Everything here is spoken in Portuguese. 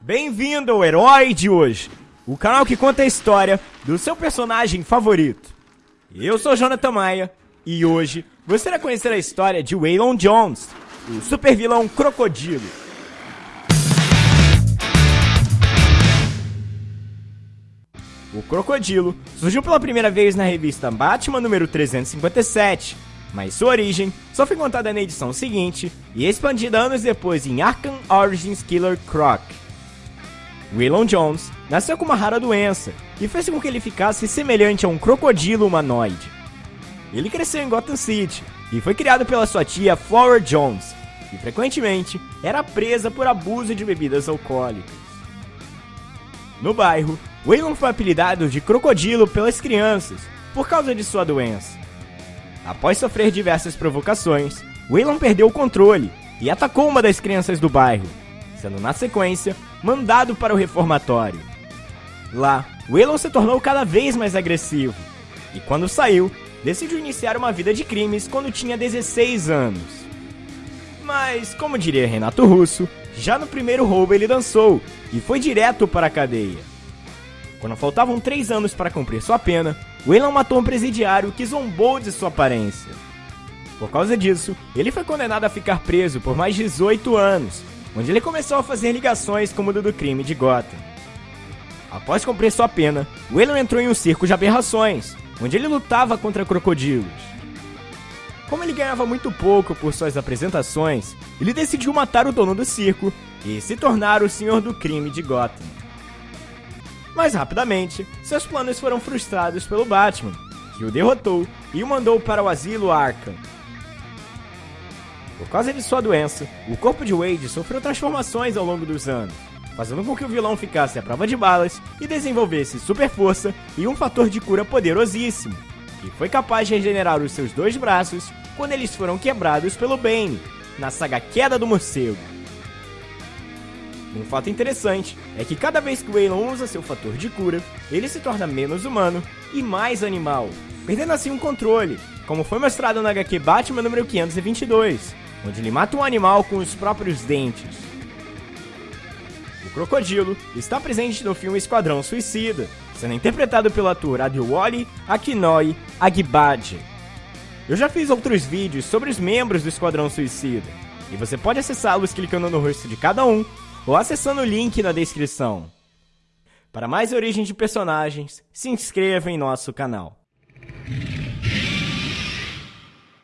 Bem-vindo ao Herói de hoje, o canal que conta a história do seu personagem favorito. Eu sou Jonathan Maia e hoje você irá conhecer a história de Waylon Jones, o super vilão Crocodilo. O Crocodilo surgiu pela primeira vez na revista Batman número 357, mas sua origem só foi contada na edição seguinte e expandida anos depois em Arkham Origins Killer Croc. Waylon Jones nasceu com uma rara doença e fez com que ele ficasse semelhante a um crocodilo humanoide. Ele cresceu em Gotham City e foi criado pela sua tia Flower Jones, que frequentemente era presa por abuso de bebidas alcoólicas. No bairro, Waylon foi apelidado de Crocodilo pelas crianças por causa de sua doença. Após sofrer diversas provocações, Waylon perdeu o controle e atacou uma das crianças do bairro, sendo na sequência mandado para o reformatório. Lá, Waylon se tornou cada vez mais agressivo e, quando saiu, decidiu iniciar uma vida de crimes quando tinha 16 anos. Mas, como diria Renato Russo, já no primeiro roubo ele dançou e foi direto para a cadeia. Quando faltavam 3 anos para cumprir sua pena, Waylon matou um presidiário que zombou de sua aparência. Por causa disso, ele foi condenado a ficar preso por mais 18 anos, onde ele começou a fazer ligações com o mundo do crime de Gotham. Após cumprir sua pena, Waylon entrou em um circo de aberrações, onde ele lutava contra crocodilos. Como ele ganhava muito pouco por suas apresentações, ele decidiu matar o dono do circo e se tornar o senhor do crime de Gotham. Mas rapidamente, seus planos foram frustrados pelo Batman, que o derrotou e o mandou para o asilo Arkham. Por causa de sua doença, o corpo de Wade sofreu transformações ao longo dos anos, fazendo com que o vilão ficasse à prova de balas e desenvolvesse super força e um fator de cura poderosíssimo, que foi capaz de regenerar os seus dois braços quando eles foram quebrados pelo Bane, na saga Queda do Morcego. Um fato interessante é que cada vez que o Waylon usa seu fator de cura, ele se torna menos humano e mais animal, perdendo assim um controle, como foi mostrado na HQ Batman número 522, onde ele mata um animal com os próprios dentes. O crocodilo está presente no filme Esquadrão Suicida, sendo interpretado pelo ator Adewale Akinoi Agibade. Eu já fiz outros vídeos sobre os membros do Esquadrão Suicida, e você pode acessá-los clicando no rosto de cada um ou acessando o link na descrição. Para mais origens de personagens, se inscreva em nosso canal.